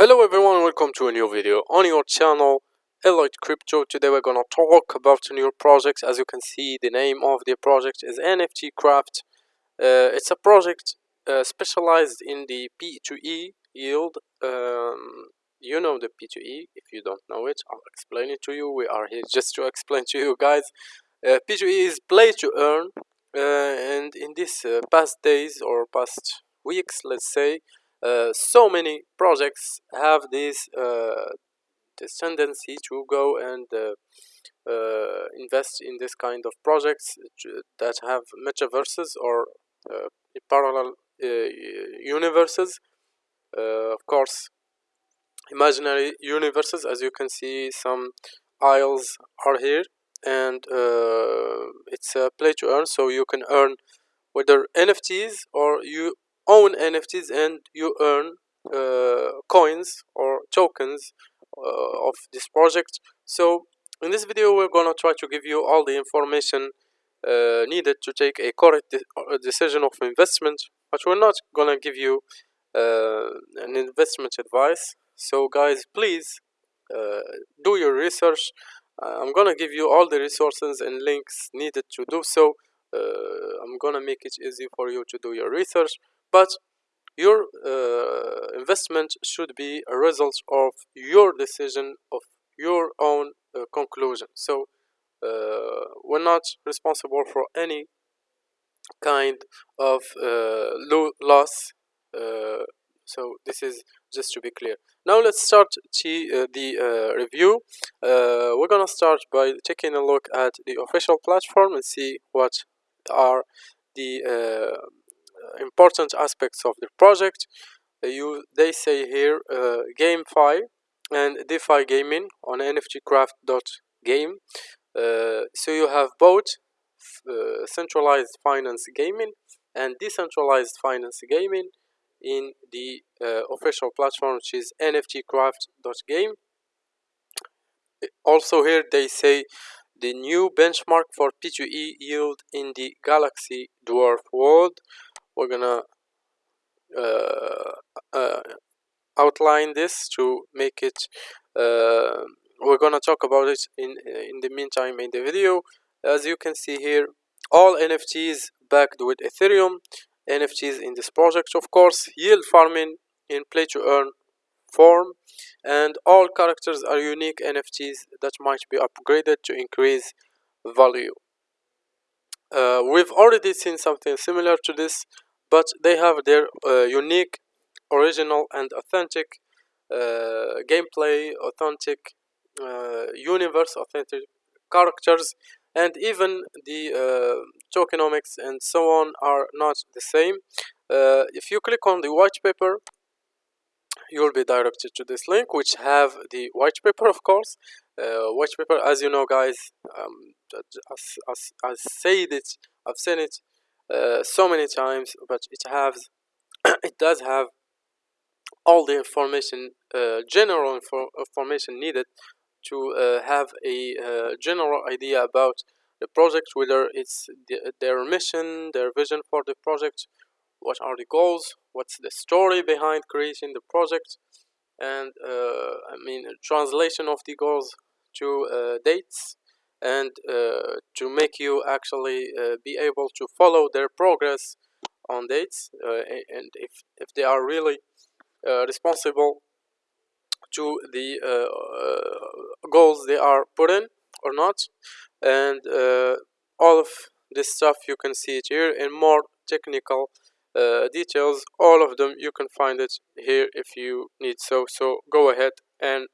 Hello everyone, welcome to a new video on your channel Elite Crypto. Today we're gonna talk about a new project. As you can see, the name of the project is NFT Craft. Uh, it's a project uh, specialized in the P2E yield. Um, you know the P2E. If you don't know it, I'll explain it to you. We are here just to explain to you guys. Uh, P2E is play to earn, uh, and in these uh, past days or past weeks, let's say, uh, so many projects have this uh, this tendency to go and uh, uh invest in this kind of projects that have metaverses or uh, parallel uh, universes. Of course imaginary universes as you can see some isles are here and it's a play to earn. So you can earn whether nfts or you own NFTs and you earn uh, coins or tokens uh, of this project. So in this video we're gonna try to give you all the information uh, needed to take a correct de decision of investment but we're not gonna give you uh, an investment advice. So guys please uh, do your research. Uh, I'm gonna give you all the resources and links needed to do so. I'm gonna make it easy for you to do your research but your uh, investment should be a result of your decision of your own uh, conclusion. So uh, we're not responsible for any kind of uh, loss uh, so this is just to be clear. Now let's start uh, the review. We're gonna start by taking a look at the official platform and see what are the important aspects of the project. You they say here uh, GameFi and DeFi gaming on nftcraft.game uh, so you have both uh, centralized finance gaming and decentralized finance gaming in the uh, official platform which is nftcraft.game also here they say the new benchmark for P2E yield in the Galaxy Dwarf world we're gonna uh, uh, outline this to make it uh, we're gonna talk about it in in the meantime in the video. As you can see here all nfts backed with ethereum nfts in this project of course yield farming in play to earn form and all characters are unique nfts that might be upgraded to increase value. Uh, we've already seen something similar to this but they have their uh, unique original and authentic uh, gameplay authentic uh, universe authentic characters and even the uh, tokenomics and so on are not the same. Uh, if you click on the white paper you will be directed to this link which have the white paper of course. Uh, white paper as you know guys um, as, as, as said it I've seen it uh, so many times but it has it does have all the information uh, general info information needed to uh, have a uh, general idea about the project whether it's the, their mission their vision for the project what are the goals what's the story behind creating the project and uh, I mean translation of the goals to dates and uh, to make you actually uh, be able to follow their progress on dates uh, and if, if they are really responsible to the goals they are put in or not. And all of this stuff you can see it here in more technical uh, details all of them you can find it here if you need so. So go ahead and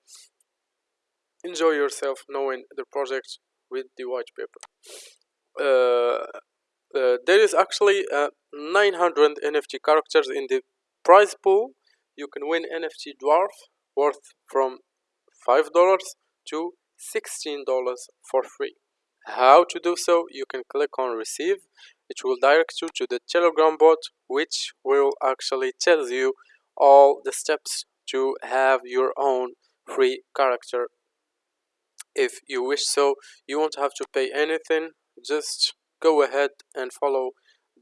enjoy yourself knowing the project with the white paper. Uh, uh, there is actually uh, 900 NFT characters in the prize pool. You can win NFT dwarf worth from $5 to $16 for free. How to do so? You can click on receive. It will direct you to the telegram bot which will actually tell you all the steps to have your own free character if you wish. So you won't have to pay anything. Just go ahead and follow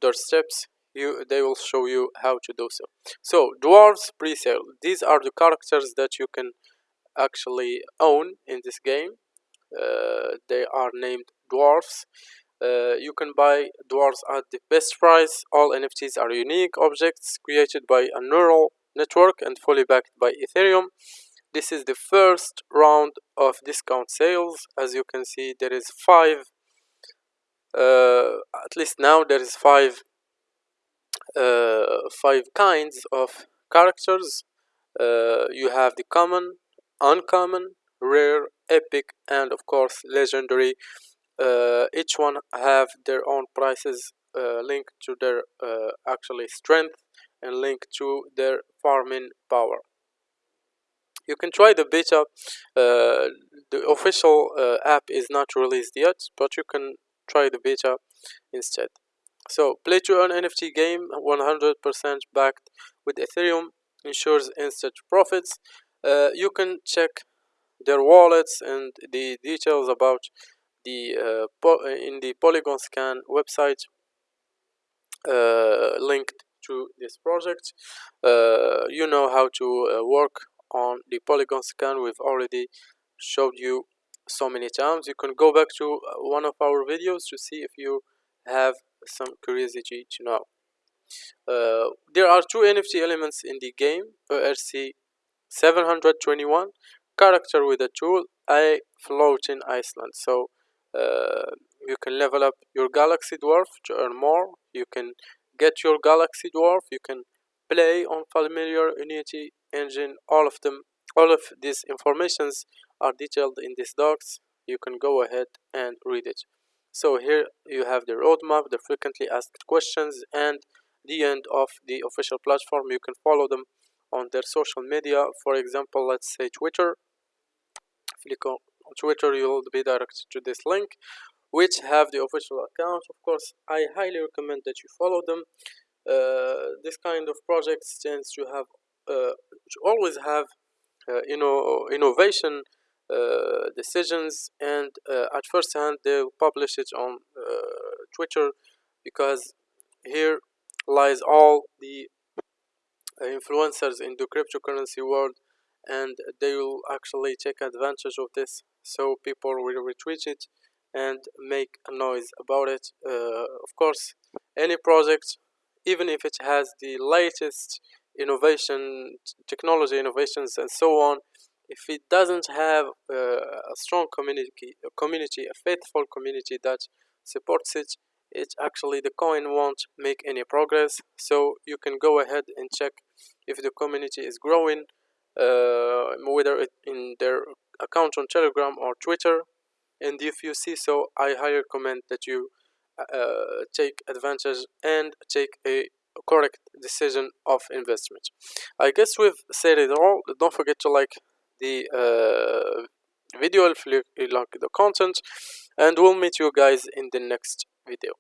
their steps. You they will show you how to do so. So dwarves pre-sale. These are the characters that you can actually own in this game. Uh, they are named dwarfs uh, you can buy dwarves at the best price. All nfts are unique objects created by a neural network and fully backed by ethereum this is the first round of discount sales. As you can see there is five uh, at least now there is five uh, five kinds of characters. Uh, you have the common uncommon rare epic and of course legendary. Uh, each one have their own prices uh, linked to their uh, actually strength and linked to their farming power you can try the beta uh, the official uh, app is not released yet but you can try the beta instead. So play to earn nft game 100% backed with ethereum ensures instant profits. Uh, you can check their wallets and the details about the uh, in the polygon scan website uh, linked to this project. Uh, you know how to uh, work on the polygon scan. We've already showed you so many times. You can go back to uh, one of our videos to see if you have some curiosity to know. Uh, there are two NFT elements in the game ERC 721 character with a tool I float in Iceland. So uh, you can level up your galaxy dwarf to earn more. You can get your galaxy dwarf. You can play on familiar unity engine. All of them all of these informations are detailed in these docs. You can go ahead and read it. So here you have the roadmap the frequently asked questions and the end of the official platform. You can follow them on their social media. For example let's say twitter. Click on twitter you'll be directed to this link which have the official account. Of course i highly recommend that you follow them. Uh, this kind of projects tends to have always have uh, you know innovation uh, decisions and uh, at first hand they'll publish it on uh, twitter because here lies all the influencers in the cryptocurrency world and they will actually take advantage of this. So people will retweet it and make a noise about it. Uh, of course any project even if it has the latest innovation technology innovations and so on if it doesn't have uh, a strong community a community a faithful community that supports it it actually the coin won't make any progress. So you can go ahead and check if the community is growing uh, whether it in their account on telegram or twitter. And if you see so i highly recommend that you uh, take advantage and take a correct decision of investment. I guess we've said it all. Don't forget to like the uh, video if you like the content and we'll meet you guys in the next video